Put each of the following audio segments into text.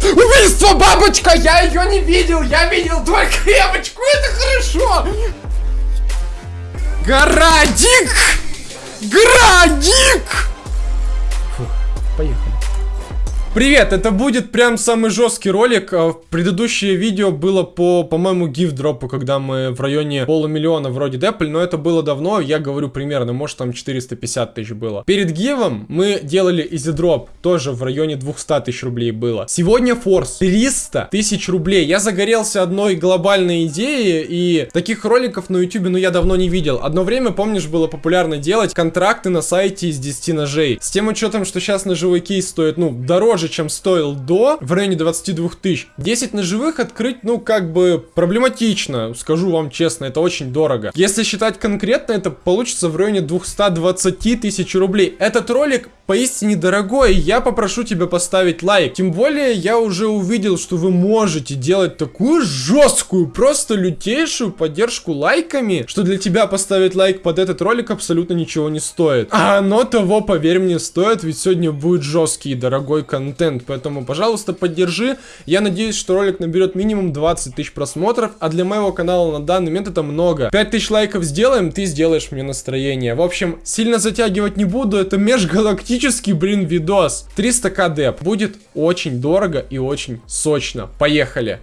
Убийство бабочка! Я ее не видел! Я видел только девочку! Это хорошо! Градик! Градик! Привет, это будет прям самый жесткий ролик. А, предыдущее видео было по, по-моему, гифт-дропу, когда мы в районе полумиллиона вроде депли, но это было давно, я говорю примерно, может там 450 тысяч было. Перед гивом мы делали изи-дроп, тоже в районе 200 тысяч рублей было. Сегодня форс 300 тысяч рублей. Я загорелся одной глобальной идеей, и таких роликов на ютубе, ну, я давно не видел. Одно время, помнишь, было популярно делать контракты на сайте из 10 ножей. С тем учетом, что сейчас ножевой кейс стоит, ну, дороже дороже, чем стоил до, в районе 22 тысяч. 10 ножевых открыть, ну, как бы проблематично, скажу вам честно, это очень дорого. Если считать конкретно, это получится в районе 220 тысяч рублей. Этот ролик поистине дорогой, я попрошу тебя поставить лайк. Тем более, я уже увидел, что вы можете делать такую жесткую, просто лютейшую поддержку лайками, что для тебя поставить лайк под этот ролик абсолютно ничего не стоит. А оно того, поверь мне, стоит, ведь сегодня будет жесткий и дорогой контент контент, поэтому, пожалуйста, поддержи. Я надеюсь, что ролик наберет минимум 20 тысяч просмотров, а для моего канала на данный момент это много. 5 тысяч лайков сделаем, ты сделаешь мне настроение. В общем, сильно затягивать не буду, это межгалактический, блин, видос. 300к деп. Будет очень дорого и очень сочно. Поехали!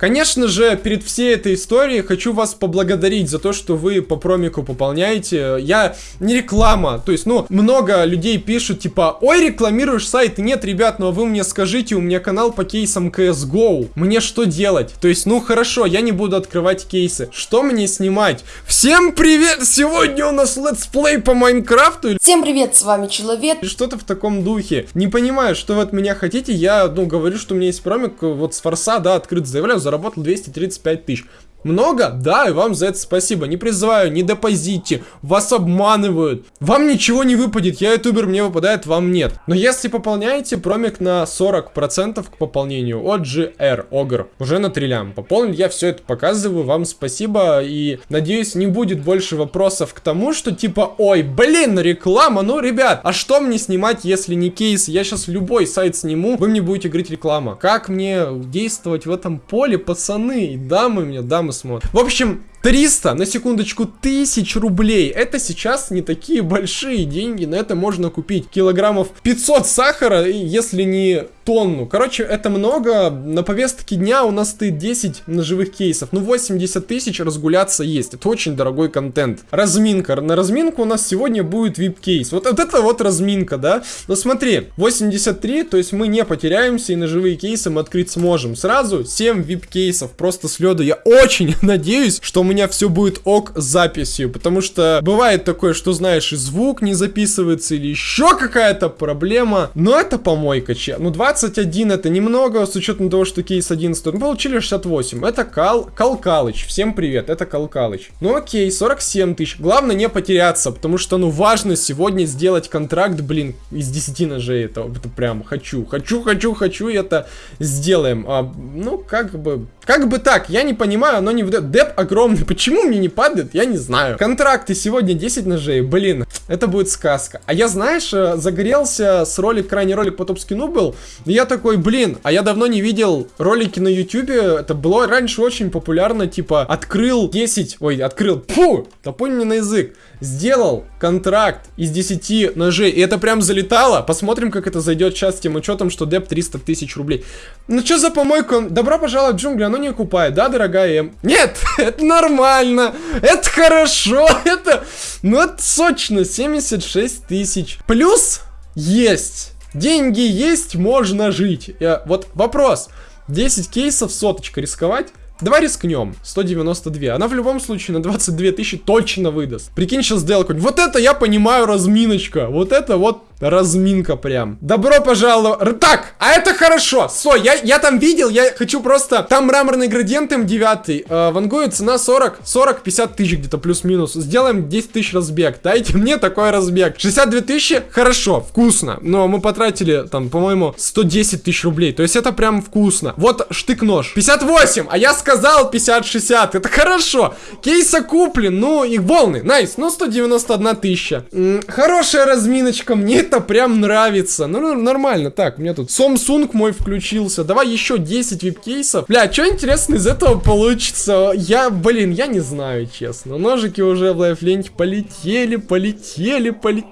Конечно же, перед всей этой историей хочу вас поблагодарить за то, что вы по промику пополняете. Я не реклама, то есть, ну, много людей пишут, типа, ой, рекламируешь сайт. Нет, ребят, ну а вы мне скажите, у меня канал по кейсам CSGO. Мне что делать? То есть, ну, хорошо, я не буду открывать кейсы. Что мне снимать? Всем привет! Сегодня у нас летсплей по Майнкрафту. Всем привет, с вами Человек. Что-то в таком духе. Не понимаю, что вы от меня хотите. Я, ну, говорю, что у меня есть промик, вот с Force а, да, открыто заявляю, заработал 235 тысяч. Много? Да, и вам за это спасибо. Не призываю, не депозите, вас обманывают. Вам ничего не выпадет, я ютубер, мне выпадает, вам нет. Но если пополняете, промик на 40% к пополнению от GR, Огр, уже на триллям. Пополнил я все это показываю, вам спасибо. И надеюсь, не будет больше вопросов к тому, что типа, ой, блин, реклама, ну, ребят, а что мне снимать, если не кейс? Я сейчас любой сайт сниму, вы мне будете говорить реклама. Как мне действовать в этом поле, пацаны и дамы мне, дамы мы смотрим. В общем, 300, на секундочку, тысяч рублей. Это сейчас не такие большие деньги. На это можно купить килограммов 500 сахара, если не тонну. Короче, это много. На повестке дня у нас стоит 10 ножевых кейсов. Ну, 80 тысяч разгуляться есть. Это очень дорогой контент. Разминка. На разминку у нас сегодня будет VIP-кейс. Вот, вот это вот разминка, да? Но смотри, 83, то есть мы не потеряемся и ножевые кейсы мы открыть сможем. Сразу 7 VIP-кейсов просто с лёда. Я очень надеюсь, что меня все будет ок с записью, потому что бывает такое, что знаешь, и звук не записывается, или еще какая-то проблема, но это помойка, че. Ну, 21 это немного, с учетом того, что кейс 11, мы получили 68, это Кал, Калкалыч, всем привет, это Калкалыч. Ну окей, 47 тысяч, главное не потеряться, потому что, ну, важно сегодня сделать контракт, блин, из 10 ножей, это, это прям хочу, хочу, хочу, хочу, это сделаем, а, ну, как бы, как бы так, я не понимаю, оно не выдает, деп огромный Почему мне не падает, я не знаю. Контракты сегодня 10 ножей, блин, это будет сказка. А я, знаешь, э, загорелся с ролик, крайний ролик по топ-скину был, и я такой, блин, а я давно не видел ролики на ютюбе, это было раньше очень популярно, типа, открыл 10, ой, открыл, фу, топонь мне на язык, сделал контракт из 10 ножей, и это прям залетало, посмотрим, как это зайдет сейчас с тем учетом, что деп 300 тысяч рублей. Ну что за помойку? Добро пожаловать в джунгли, оно не окупает, да, дорогая М? Нет, это нормально это хорошо, это, ну это сочно, 76 тысяч. Плюс есть, деньги есть, можно жить. Я, вот вопрос, 10 кейсов, соточка рисковать? Давай рискнем. 192. Она в любом случае на 22 тысячи точно выдаст. Прикинь, сейчас какой Вот это я понимаю разминочка. Вот это вот разминка прям. Добро пожаловать. Так, а это хорошо. Со, я, я там видел, я хочу просто... Там мраморный градиент М9. Э, Вангую цена 40, 40, 50 тысяч где-то плюс-минус. Сделаем 10 тысяч разбег. Дайте мне такой разбег. 62 тысячи, хорошо, вкусно. Но мы потратили там, по-моему, 110 тысяч рублей. То есть это прям вкусно. Вот штык-нож. 58, а я сказал 50-60. Это хорошо. Кейс окуплен, ну и волны. Nice, ну 191 тысяча. М -м, хорошая разминочка, мне это прям нравится. Ну, нормально. Так, у меня тут Samsung мой включился. Давай еще 10 VIP кейсов. Бля, что интересно из этого получится? Я, блин, я не знаю, честно. Ножики уже в live ленте полетели, полетели, полетели.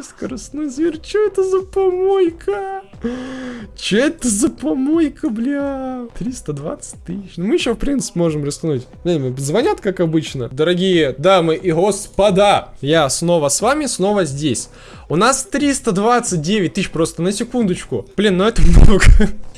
Скоростной зверь. Что это за помойка? Че это за помойка, бля? 320 тысяч. Ну, мы еще, в принципе, можем рискнуть. Блин, звонят, как обычно. Дорогие дамы и господа, я снова с вами, снова здесь. У нас 329 тысяч просто на секундочку. Блин, ну это много.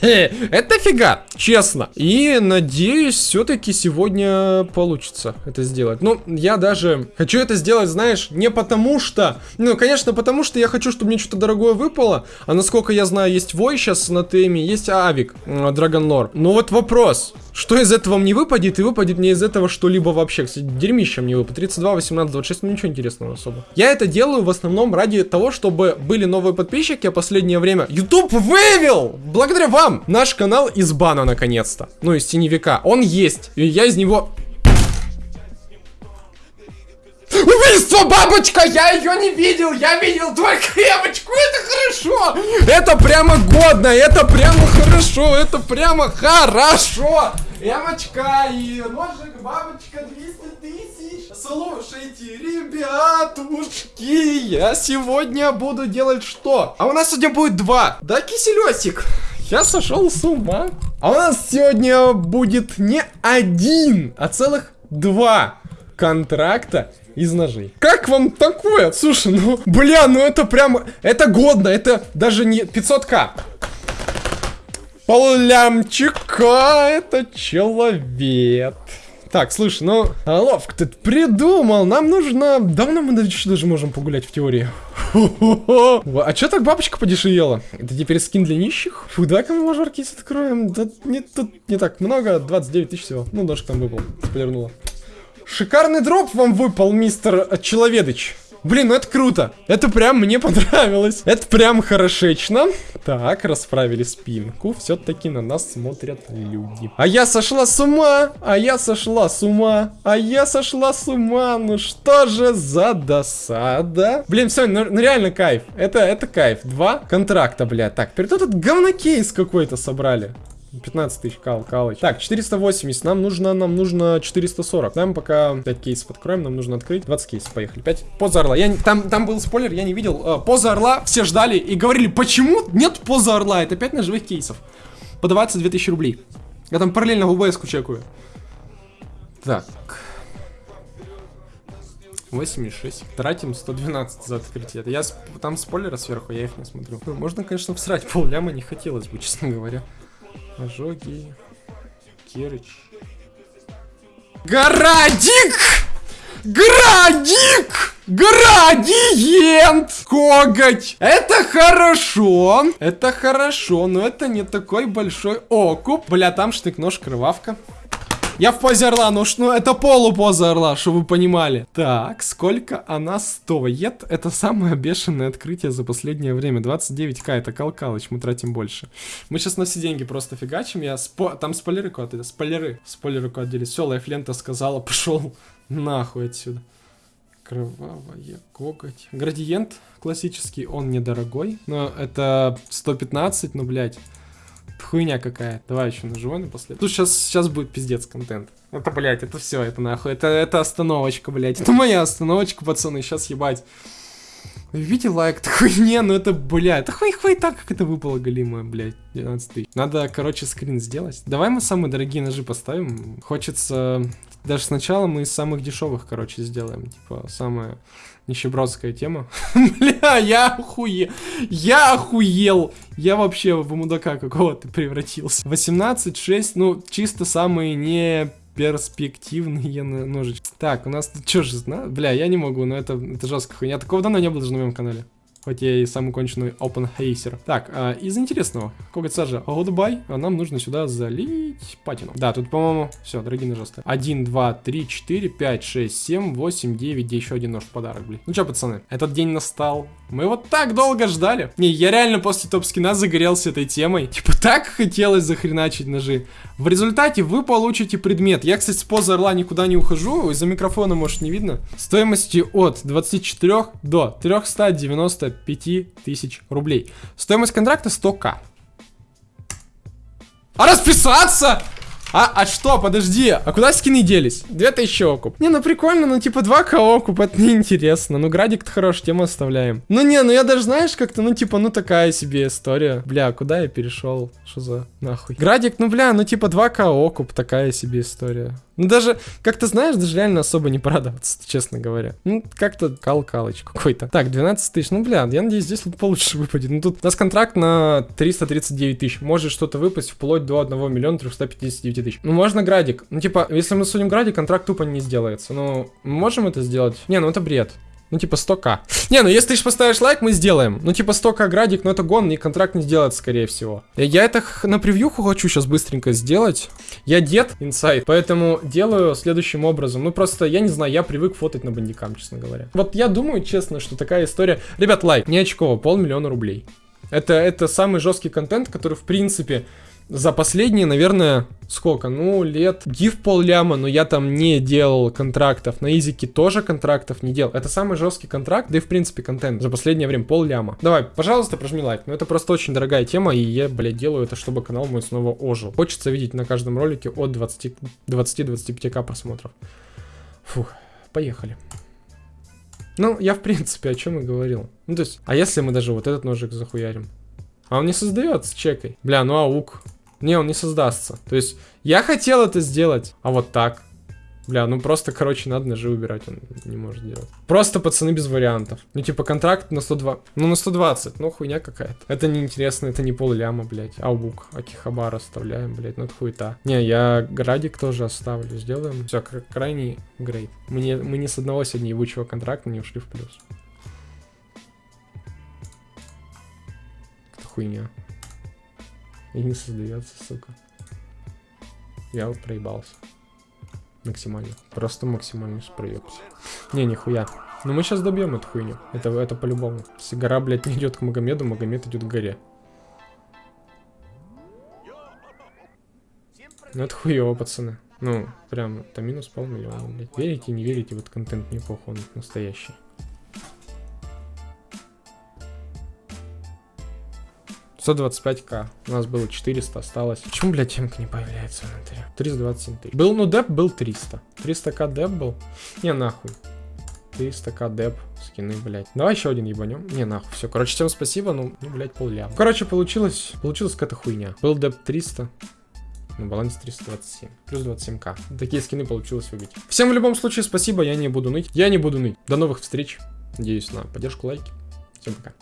это фига, честно. И надеюсь, все-таки сегодня получится это сделать. Ну, я даже хочу это сделать, знаешь, не потому что... Ну, конечно, потому что я хочу, чтобы мне что-то дорогое выпало. А насколько я знаю, есть Вой сейчас на теме, есть Авик, Драгонлор. Но вот вопрос. Что из этого мне выпадет, и выпадет мне из этого что-либо вообще. Кстати, дерьмище мне выпадет. 32, 18, 26, ну ничего интересного особо. Я это делаю в основном ради того, чтобы были новые подписчики, а последнее время YouTube вывел, благодаря вам, наш канал из бана наконец-то. Ну, из теневика. Он есть, и я из него Убийство, бабочка! Я ее не видел! Я видел только крemочку! Это хорошо! Это прямо годно! Это прямо хорошо! Это прямо хорошо! Эмочка и ножик, бабочка, 200 тысяч. Слушайте, ребятушки, я сегодня буду делать что? А у нас сегодня будет два. Да, киселесик? Я сошел с ума. А у нас сегодня будет не один, а целых два контракта из ножей. Как вам такое? Слушай, ну, бля, ну это прям, это годно, это даже не 500к. Поллямчика, это человек. Так, слушай, ну, ловко ты придумал. Нам нужно... Давно мы даже можем погулять в теории. А чё так бабочка подешевела? Это теперь скин для нищих? Фу, давай-ка мы мажорки откроем. Да не, тут не так много, 29 тысяч всего. Ну, ножик там выпал, сплернула. Шикарный дроп вам выпал, мистер Человедыч. Блин, ну это круто. Это прям мне понравилось. Это прям хорошечно. Так, расправили спинку. Все-таки на нас смотрят люди. А я сошла с ума. А я сошла с ума. А я сошла с ума. Ну что же за досада? Блин, все, ну, ну реально кайф. Это, это кайф. Два контракта, бля. Так, перед этот говнокейс какой-то собрали. 15 тысяч кал, калыч. Так, 480. Нам нужно, нам нужно 440. Нам пока 5 кейсов откроем, нам нужно открыть 20 кейсов. Поехали. 5. Поза орла. Я, там, там был спойлер, я не видел. А, поза орла. Все ждали и говорили, почему нет поза орла? Это 5 ножевых кейсов. По 22 тысячи рублей. Я там параллельно в УБС чекаю. Так. 86. Тратим 112 за открытие. Я там спойлеры сверху, я их не смотрю. Ну, можно, конечно, всрать пол ляма, не хотелось бы, честно говоря. Ожоги. Керыч. Градик! Градик! Градиент! Коготь! Это хорошо! Это хорошо, но это не такой большой окуп. Бля, там штык-нож, кровавка. Я в позе орла, ну ну это полупоза орла, чтобы вы понимали. Так, сколько она стоит? Это самое бешеное открытие за последнее время. 29к, это Калкалыч, мы тратим больше. Мы сейчас на все деньги просто фигачим. Я спо... Там спойлеры куда-то, спойлеры. Спойлеры куда делись. Все, лайфлента сказала, пошел нахуй отсюда. Кровавая коготь. Градиент классический, он недорогой. Но это 115, ну, блядь хуйня какая. Давай еще нажимай напоследок. Тут сейчас, сейчас будет пиздец контент. Это, блядь, это все, это нахуй. Это, это остановочка, блядь. Это моя остановочка, пацаны, сейчас ебать. Видите лайк такой, не, ну это, блядь, это хуй хуй так, как это выпало голимое, блядь, 12 тысяч. Надо, короче, скрин сделать. Давай мы самые дорогие ножи поставим. Хочется, даже сначала мы из самых дешевых, короче, сделаем. Типа, самое нищебродская тема. Бля, я охуел. Я охуел. Я вообще в мудака какого-то превратился. 18-6, ну, чисто самые не перспективные ножички. Так, у нас тут что же? Бля, я не могу, но это, это жестко хуйня. Такого давно не было даже на моем канале. Хоть я и самый конченый hacer. Так, а, из интересного. Коготь сажа Goodbye. Нам нужно сюда залить патину. Да, тут, по-моему, все, дорогие ножи стоят. 1, 2, 3, 4, 5, 6, 7, 8, 9, где еще один нож в подарок, блин. Ну что, пацаны, этот день настал. Мы вот так долго ждали. Не, я реально после топ-скина загорелся этой темой. Типа так хотелось захреначить ножи. В результате вы получите предмет. Я, кстати, с позы орла никуда не ухожу. Из-за микрофона, может, не видно. Стоимостью от 24 до 395 тысяч рублей. Стоимость контракта 100к. А расписаться? А, а что, подожди, а куда скины делись? 2000 окуп. Не, ну прикольно, ну типа 2к окуп, это неинтересно. Ну градик-то хорош, тему оставляем. Ну не, ну я даже знаешь как-то, ну типа, ну такая себе история. Бля, куда я перешел? Что за нахуй? Градик, ну бля, ну типа 2к окуп, такая себе история. Ну даже, как то знаешь, даже реально особо не порадоваться, честно говоря. Ну, как-то кал-калыч какой-то. Так, 12 тысяч, ну, бля, я надеюсь, здесь вот получше выпадет. Ну, тут у нас контракт на 339 тысяч. Может что-то выпасть вплоть до 1 миллиона 359 тысяч. Ну, можно градик. Ну, типа, если мы судим градик, контракт тупо не сделается. Ну, мы можем это сделать? Не, ну это бред. Ну, типа 100к. Не, ну если ты поставишь лайк, мы сделаем. Ну, типа 100к градик, но это гон, и контракт не сделается, скорее всего. Я это на превьюху хочу сейчас быстренько сделать. Я дед, инсайд, поэтому делаю следующим образом. Ну, просто, я не знаю, я привык фотать на бандикам, честно говоря. Вот я думаю, честно, что такая история... Ребят, лайк, не очково, полмиллиона рублей. Это, это самый жесткий контент, который, в принципе, за последние, наверное, сколько? Ну, лет гиф пол ляма, но я там не делал контрактов. На изике тоже контрактов не делал. Это самый жесткий контракт, да и в принципе контент за последнее время пол ляма. Давай, пожалуйста, прожми лайк. Ну, это просто очень дорогая тема, и я, блядь, делаю это, чтобы канал мой снова ожил. Хочется видеть на каждом ролике от 20-25к просмотров. Фух, поехали. Ну, я в принципе о чем и говорил. Ну, то есть, а если мы даже вот этот ножик захуярим? А он не создается, чекай. Бля, ну аук. Не, он не создастся. То есть, я хотел это сделать, а вот так. Бля, ну просто, короче, надо ножи убирать, он не может делать. Просто, пацаны, без вариантов. Ну, типа, контракт на 102... Ну, на 120, ну, хуйня какая-то. Это неинтересно, это не пол ляма, блядь. Аубук, Акихабар оставляем, блядь, ну, это хуета. Не, я Градик тоже оставлю, сделаем. Все, крайний грейд. Мне, мы не с одного сегодня ебучего контракта не ушли в плюс. Это хуйня. И не создается, сука. Я вот проебался. Максимально. Просто максимально проебался. Не, нихуя. Но мы сейчас добьем эту хуйню. Это, это по-любому. Если гора, блядь, не идет к Магомеду, Магомед идет к горе. Ну это хуево, пацаны. Ну, прям, это минус полмиллиона, блядь. Верите, не верите, вот контент неплохой, он настоящий. 125к. У нас было 400, осталось. Почему, блядь, темка не появляется в инвентаре? 327 тысяч. Был, ну, деп был 300. 300к деп был. Не, нахуй. 300к деп, скины, блядь. Давай еще один ебанем. Не, нахуй, все. Короче, всем спасибо, ну, ну блядь, полляма. Короче, получилось, получилась какая-то хуйня. Был деп 300. На балансе 327. Плюс 27к. Такие скины получилось выбить. Всем в любом случае спасибо, я не буду ныть. Я не буду ныть. До новых встреч. Надеюсь на поддержку, лайки. Всем пока.